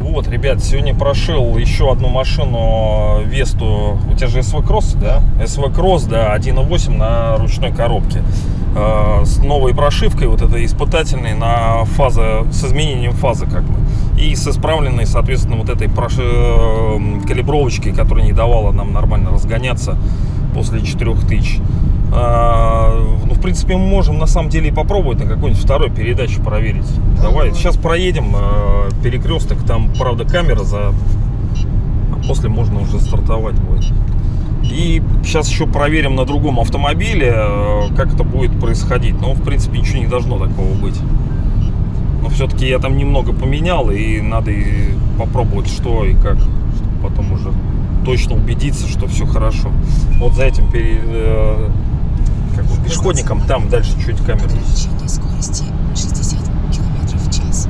Вот, ребят, сегодня прошил еще одну машину Весту. У тебя же SV Cross, да? SV Cross, да, 1.8 на ручной коробке. Э, с новой прошивкой, вот этой испытательной на фаза, с изменением фазы как бы. И с исправленной, соответственно, вот этой проши, э, калибровочкой, которая не давала нам нормально разгоняться после 4000. А, ну, в принципе, мы можем на самом деле и попробовать на какой-нибудь второй передаче проверить. Давай, сейчас проедем э, перекресток, там, правда, камера за... А после можно уже стартовать будет. И сейчас еще проверим на другом автомобиле, э, как это будет происходить. Но, в принципе, ничего не должно такого быть. Но все-таки я там немного поменял, и надо и попробовать, что и как, чтобы потом уже точно убедиться, что все хорошо. Вот за этим пере, э, как бы пешеходником там дальше чуть камеру. Ограничение скорости 60 км в час.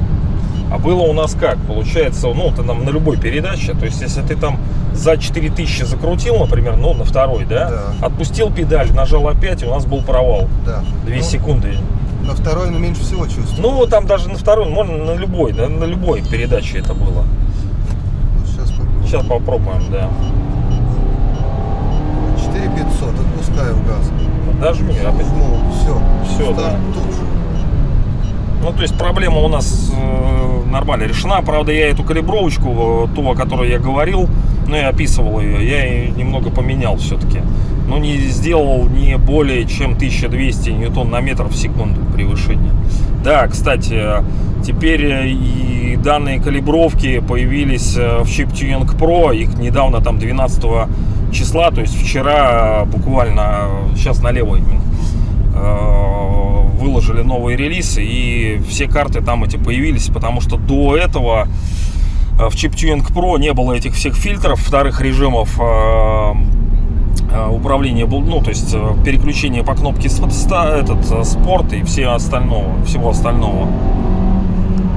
А было у нас как? Получается, ну, ты там на любой передаче, то есть, если ты там за 4000 закрутил, например, ну, на второй, да, Да. отпустил педаль, нажал опять, и у нас был провал. Да. 2 Ну, секунды. На второй, но меньше всего чувствую. Ну, там даже на второй, можно на любой, да, на любой передаче это было. Сейчас попробуем. Да. 4500, отпускаю газ. Дожми опять. Ну, все. Всё, да. тут же. Ну, то есть проблема у нас э, нормально решена. Правда, я эту калибровочку, э, ту, о которой я говорил, ну, я описывал ее, я ее немного поменял все-таки. Но не сделал не более чем 1200 ньютон на метр в секунду превышения. Да, кстати, теперь э, и данные калибровки появились э, в Chip Tuning Pro. Их недавно, там, 12 числа, то есть вчера буквально, сейчас налево именно, э, выложили новые релизы и все карты там эти появились, потому что до этого э, в ChipTuning Pro не было этих всех фильтров, вторых режимов э, э, управления, был, ну, то есть э, переключение по кнопке с- ста- этот, э, спорт и все остального, всего остального.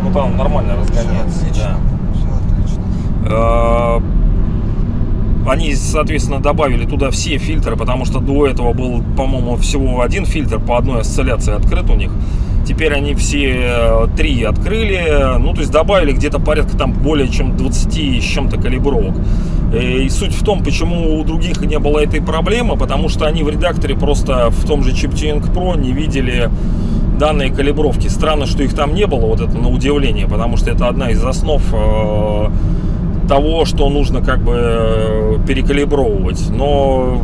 Ну, там нормально разгоняется. Всё отлично. да. Все отлично. Э, Они, соответственно, добавили туда все фильтры, потому что до этого был, по-моему, всего один фильтр по одной осцилляции открыт у них. Теперь они все э, три открыли, ну, то есть добавили где-то порядка там более чем 20 с чем-то калибровок. Э, И суть в том, почему у других не было этой проблемы, потому что они в редакторе просто в том же ChipTuning Pro не видели данные калибровки. Странно, что их там не было, вот это на удивление, потому что это одна из основ э, того, что нужно как бы э, перекалибровывать. Но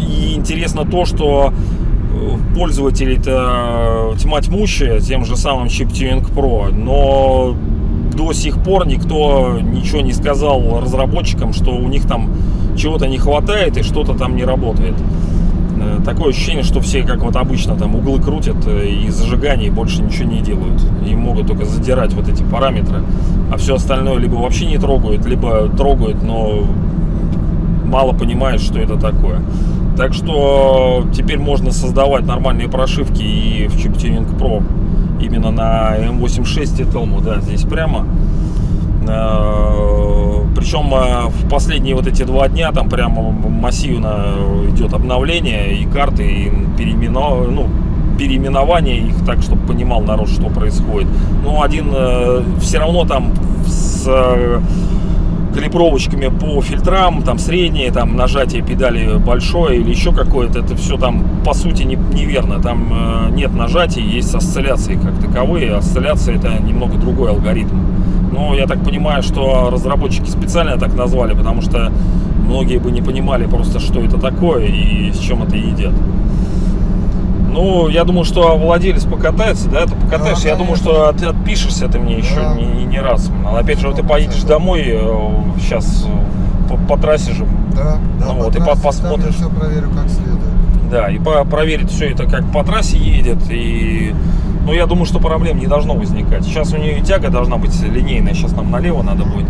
и интересно то, что э, пользователей-то тьма тьмущая тем же самым ChipTuning Pro, но до сих пор никто ничего не сказал разработчикам, что у них там чего-то не хватает и что-то там не работает. Э, Такое ощущение, что все, как вот обычно, там углы крутят э, и зажигание, и больше ничего не делают. И могут только задирать вот эти параметры. А все остальное либо вообще не трогают, либо трогают, но мало понимают, что это такое. Так что теперь можно создавать нормальные прошивки и в ChipTuning Pro. Именно на M86 Telmo, да, здесь прямо. Причем э, в последние вот эти два дня там прямо массивно идет обновление и карты, и переименов- ну, переименование их так, чтобы понимал народ, что происходит. Ну, один все равно там с э, калибровочками по фильтрам, там среднее, там нажатие педали большое или еще какое-то, это все там по сути не- неверно. Там э, нет нажатий, есть осцилляции как таковые. Осцилляция это немного другой алгоритм. Но я так понимаю, что разработчики специально так назвали, потому что многие бы не понимали просто, что это такое и с чем это едят. Ну, я думаю, что владелец покатается, да, ты покатаешься. Да, я думаю, что от- отпишешься ты мне еще Да. не, не- раз. А опять же, вот ты поедешь домой сейчас по, по трассе же, Да, да. Ну по вот, и по- трассе посмотришь. все проверю как следует. да, и по- проверить все это, как по трассе едет. И, ну, я думаю, что проблем не должно возникать. Сейчас у нее и тяга должна быть линейная. Сейчас нам налево надо будет.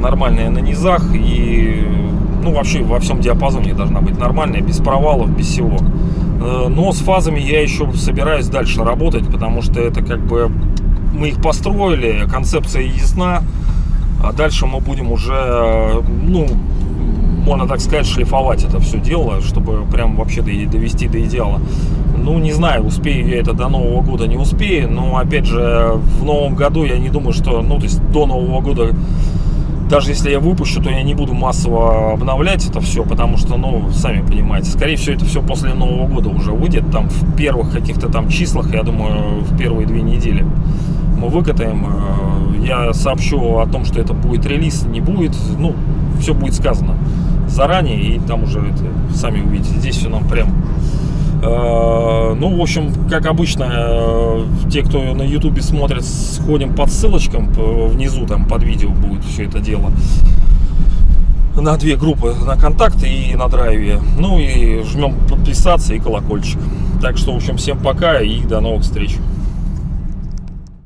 Нормальная на низах и, ну, вообще во всем диапазоне должна быть нормальная, без провалов, без всего. Э, Но с фазами я еще собираюсь дальше работать, потому что это как бы мы их построили, концепция ясна, а дальше мы будем уже, ну, можно так сказать, шлифовать это все дело, чтобы прям вообще до- довести до идеала. Ну, не знаю, успею я это до Нового года, не успею, но, опять же, в Новом году я не думаю, что, ну, то есть до Нового года даже если я выпущу, то я не буду массово обновлять это все, потому что, ну, сами понимаете, скорее всего, это все после Нового года уже выйдет, там, в первых каких-то там числах, я думаю, в первые две недели мы выкатаем. Э, Я сообщу о том, что это будет релиз, не будет, ну, все будет сказано заранее, и там уже это сами увидите. Здесь все нам прям Э, Ну, в общем, как обычно, э, те, кто на ютубе смотрит, сходим под ссылочкам, внизу там под видео будет все это дело. На две группы, на контакт и на драйве. Ну и жмем подписаться и колокольчик. Так что, в общем, всем пока и до новых встреч.